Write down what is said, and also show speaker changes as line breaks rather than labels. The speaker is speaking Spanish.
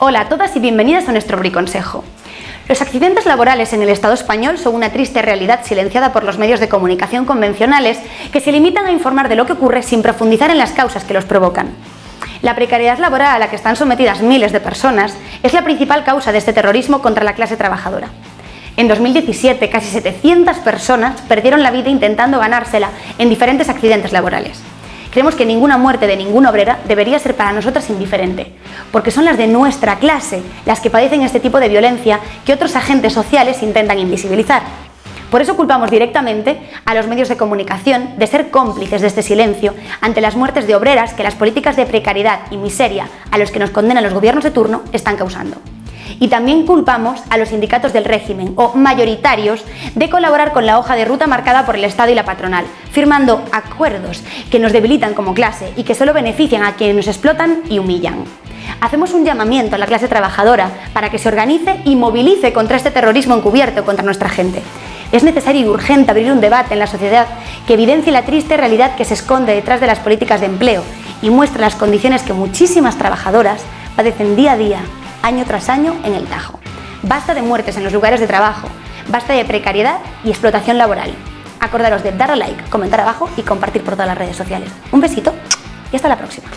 Hola a todas y bienvenidas a nuestro briconsejo. Los accidentes laborales en el Estado español son una triste realidad silenciada por los medios de comunicación convencionales que se limitan a informar de lo que ocurre sin profundizar en las causas que los provocan. La precariedad laboral a la que están sometidas miles de personas es la principal causa de este terrorismo contra la clase trabajadora. En 2017, casi 700 personas perdieron la vida intentando ganársela en diferentes accidentes laborales. Creemos que ninguna muerte de ninguna obrera debería ser para nosotras indiferente, porque son las de nuestra clase las que padecen este tipo de violencia que otros agentes sociales intentan invisibilizar. Por eso culpamos directamente a los medios de comunicación de ser cómplices de este silencio ante las muertes de obreras que las políticas de precariedad y miseria a los que nos condenan los gobiernos de turno están causando. Y también culpamos a los sindicatos del régimen, o mayoritarios, de colaborar con la hoja de ruta marcada por el Estado y la patronal, firmando acuerdos que nos debilitan como clase y que solo benefician a quienes nos explotan y humillan. Hacemos un llamamiento a la clase trabajadora para que se organice y movilice contra este terrorismo encubierto contra nuestra gente. Es necesario y urgente abrir un debate en la sociedad que evidencie la triste realidad que se esconde detrás de las políticas de empleo y muestre las condiciones que muchísimas trabajadoras padecen día a día año tras año en el Tajo. Basta de muertes en los lugares de trabajo, basta de precariedad y explotación laboral. Acordaros de darle like, comentar abajo y compartir por todas las redes sociales. Un besito y hasta la próxima.